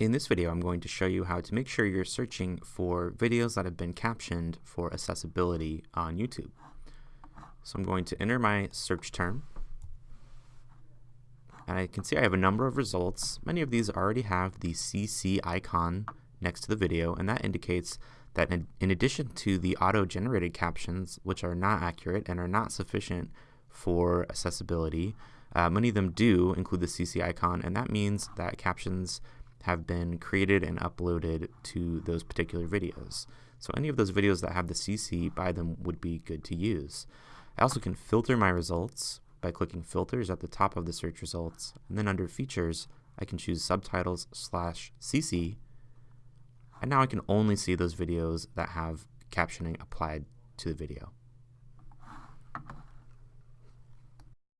In this video, I'm going to show you how to make sure you're searching for videos that have been captioned for accessibility on YouTube. So I'm going to enter my search term. And I can see I have a number of results. Many of these already have the CC icon next to the video, and that indicates that in, addition to the auto-generated captions, which are not accurate and are not sufficient for accessibility, uh, many of them do include the CC icon, and that means that captions have been created and uploaded to those particular videos. So any of those videos that have the CC by them would be good to use. I also can filter my results by clicking filters at the top of the search results and then under features I can choose subtitles slash CC and now I can only see those videos that have captioning applied to the video.